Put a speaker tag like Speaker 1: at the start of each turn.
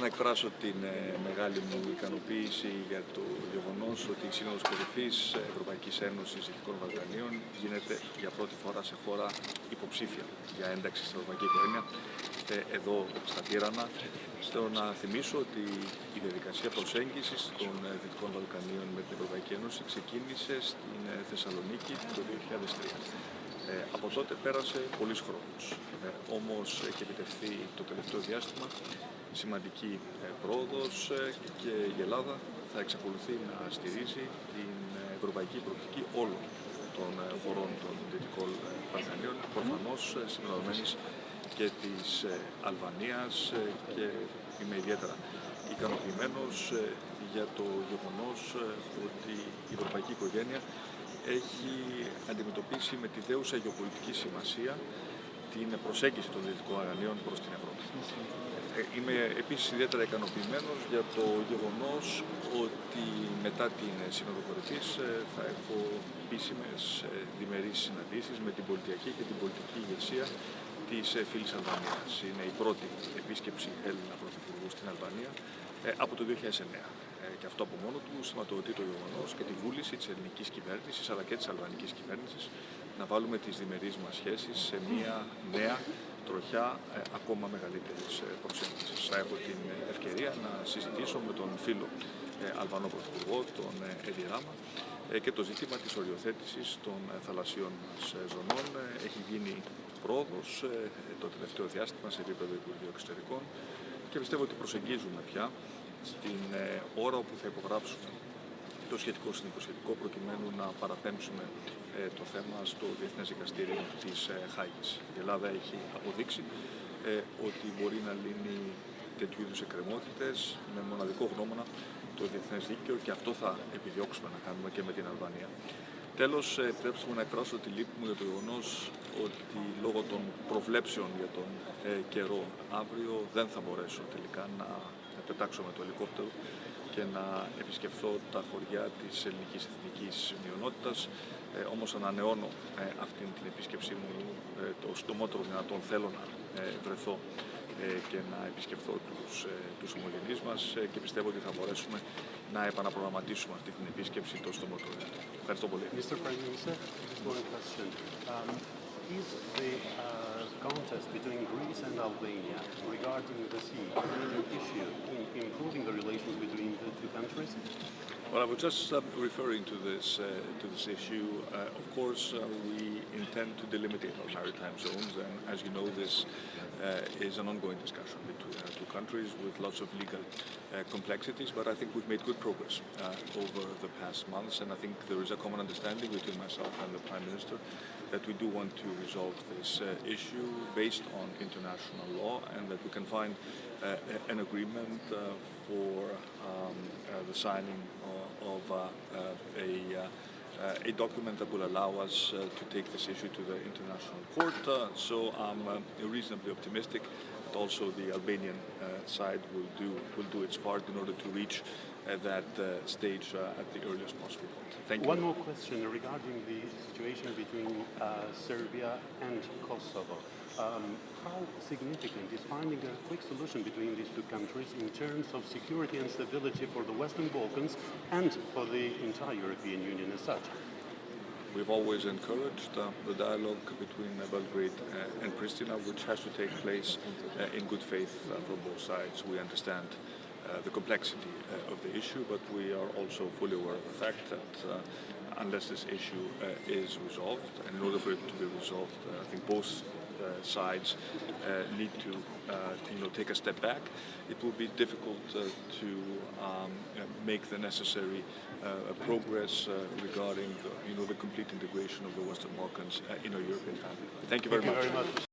Speaker 1: Θέλω να εκφράσω την ε, μεγάλη μου ικανοποίηση για το γεγονός ότι η Σύνοδος Κορυφής Ευρωπαϊκής Ένωσης Δυτικών Βαλκανίων γίνεται για πρώτη φορά σε χώρα υποψήφια για ένταξη στην Ευρωπαϊκή Οικογένεια ε, εδώ στα Τύρανα. Θέλω να θυμίσω ότι η διαδικασία προσέγγισης των ε, Δυτικών Βαλκανίων με την Ευρωπαϊκή Ένωση ξεκίνησε στην Θεσσαλονίκη το 2003. Ε, από τότε πέρασε πολλής χρόνος. Ε, όμως έχει επιτευχθεί το τελευταίο διάστημα σημαντική ε, πρόοδος ε, και η Ελλάδα θα εξακολουθεί να στηρίζει την ευρωπαϊκή προοπτική όλων των χωρών των Δυτικών Βαλκανίων, προφανώς συμπεριλαμβανομένης και της Αλβανίας και είμαι ιδιαίτερα ικανοποιημένος για το γεγονός ότι η ευρωπαϊκή οικογένεια έχει αντιμετωπίσει με τη δέουσα γεωπολιτική σημασία την προσέγγιση των Δυτικών Αγανίων προς την Ευρώπη. Ε, είμαι επίσης ιδιαίτερα ικανοποιημένος για το γεγονός ότι μετά την Σύνοδο Κορυφής ε, θα έχω επίσημες ε, διμερείς συναντήσεις με την πολιτιακή και την πολιτική ηγεσία της φίλης Αλβανίας. Είναι η πρώτη επίσκεψη Έλληνα Πρωθυπουργού στην Αλβανία από το 2009 και αυτό από μόνο του σηματοδοτεί το γεγονός και τη βούληση της ελληνικής κυβέρνησης αλλά και της αλβανικής κυβέρνησης να βάλουμε τις διμερείς μας σχέσεις σε μια νέα τροχιά ε, ακόμα μεγαλύτερης ε, προσέγγισης. Θα έχω την ευκαιρία να συζητήσω με τον φίλο ε, Αλβανό Πρωθυπουργό, τον Έντι Ράμα, ε, και το ζήτημα της οριοθέτησης των ε, θαλασσίων μας ζωνών. Έχει γίνει πρόοδος το τελευταίο διάστημα σε επίπεδο Υπουργείου Εξωτερικών και πιστεύω ότι προσεγγίζουμε πια στην ε, ώρα όπου θα υπογράψουμε το σχετικό συνυποσχετικό προκειμένου να παραπέμψουμε ε, το θέμα στο Διεθνές Δικαστήριο της ε, Χάγης. Η Ελλάδα έχει αποδείξει ότι μπορεί να λύνει τέτοιου είδους εκκρεμότητες με μοναδικό γνώμονα το Διεθνές Δίκαιο και αυτό θα επιδιώξουμε να κάνουμε και με την Αλβανία. Τέλος, επιτρέψτε μου να εκφράσω τη λύπη μου για το γεγονός ότι λόγω των προβλέψεων για τον καιρό αύριο δεν θα μπορέσω τελικά να πετάξω με το ελικόπτερο και να επισκεφθώ τα χωριά της ελληνικής εθνικής μειονότητας. Ε, όμως ανανεώνω ε, αυτή την επίσκεψή μου ε, το στομότερο δυνατόν θέλω να ε, βρεθώ ε, και να επισκεφθώ τους, ε, τους ομογενείς μας και πιστεύω ότι θα μπορέσουμε να επαναπρογραμματίσουμε αυτή την επίσκεψη το στομότερο δυνατόν. Ευχαριστώ πολύ.
Speaker 2: Mr. Prime Minister, just one question. Um, is the uh, contest between Greece and Albania regarding the sea issue in improving the relations between the two countries?
Speaker 1: Well, I was just uh, referring to this uh, to this issue. Uh, of course, uh, we intend to delimitate our maritime zones, and as you know, this uh, is an ongoing discussion between our two countries with lots of legal complexities. But I think we've made good progress over the past months, and I think there is a common understanding between myself and the Prime Minister that we do want to resolve this issue based on international law, and that we can find an agreement for um, the signing of uh, uh, a uh, a document that will allow us uh, to take this issue to the International Court. Uh, so I'm uh, reasonably optimistic that also the Albanian uh, side will do will do its part in order to reach uh, that uh, stage at the earliest possible point. Thank you.
Speaker 2: One more question regarding the situation between Serbia and Kosovo. Um, how significant is finding a quick solution between these two countries in terms of security and stability for the Western Balkans and for the entire European Union as such?
Speaker 1: We've always encouraged uh, the dialogue between Belgrade uh, and Pristina, which has to take place uh, in good faith uh, from both sides. We understand the complexity of the issue, but we are also fully aware of the fact that unless this issue is resolved, and in order for it to be resolved, I think both sides uh, need to uh, you know take a step back. It will be difficult to um, make the necessary progress regarding the, you know the complete integration of the Western Balkans in our European family. Thank you very
Speaker 2: Thank
Speaker 1: much.
Speaker 2: You very much.